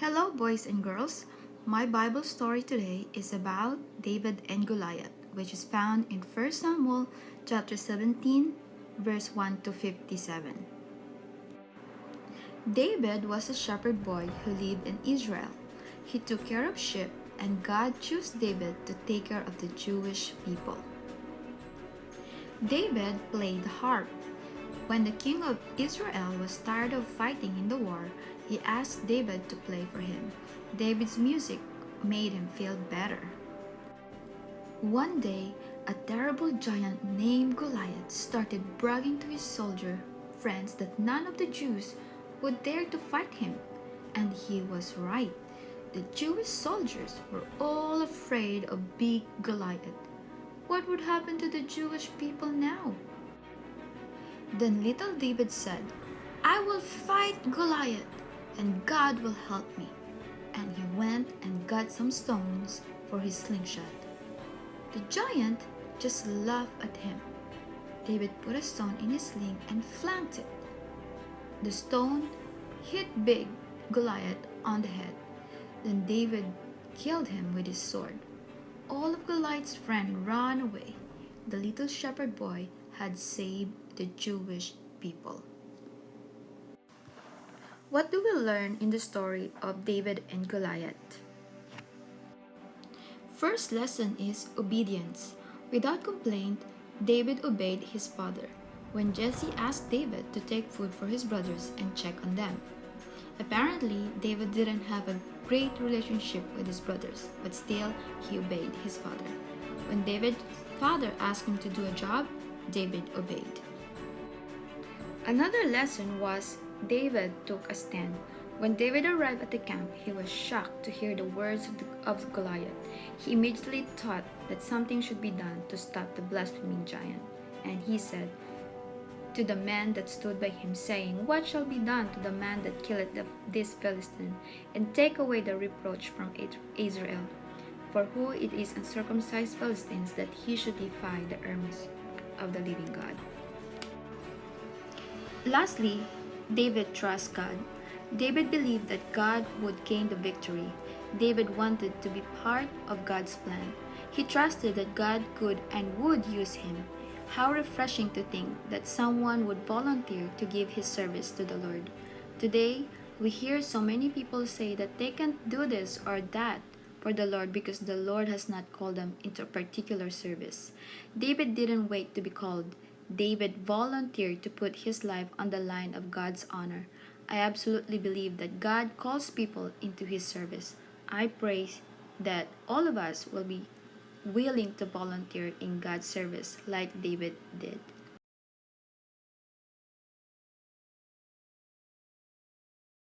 Hello, boys and girls. My Bible story today is about David and Goliath, which is found in 1 Samuel chapter 17, verse 1 to 57. David was a shepherd boy who lived in Israel. He took care of sheep, and God chose David to take care of the Jewish people. David played the harp. When the king of Israel was tired of fighting in the war, he asked David to play for him. David's music made him feel better. One day, a terrible giant named Goliath started bragging to his soldier friends that none of the Jews would dare to fight him. And he was right. The Jewish soldiers were all afraid of big Goliath. What would happen to the Jewish people now? Then little David said, I will fight Goliath and God will help me. And he went and got some stones for his slingshot. The giant just laughed at him. David put a stone in his sling and flanked it. The stone hit big Goliath on the head. Then David killed him with his sword. All of Goliath's friends ran away. The little shepherd boy had saved the Jewish people. What do we learn in the story of David and Goliath? First lesson is obedience. Without complaint, David obeyed his father when Jesse asked David to take food for his brothers and check on them. Apparently, David didn't have a great relationship with his brothers, but still he obeyed his father. When David's father asked him to do a job, David obeyed. Another lesson was David took a stand. When David arrived at the camp, he was shocked to hear the words of, the, of Goliath. He immediately thought that something should be done to stop the blaspheming giant. And he said to the man that stood by him, saying, What shall be done to the man that killeth this Philistine, and take away the reproach from Israel? For who it is uncircumcised Philistines that he should defy the armies of the living God? Lastly, David trusts God. David believed that God would gain the victory. David wanted to be part of God's plan. He trusted that God could and would use him. How refreshing to think that someone would volunteer to give his service to the Lord. Today, we hear so many people say that they can't do this or that for the Lord because the Lord has not called them into a particular service. David didn't wait to be called. David volunteered to put his life on the line of God's honor. I absolutely believe that God calls people into his service. I pray that all of us will be willing to volunteer in God's service like David did.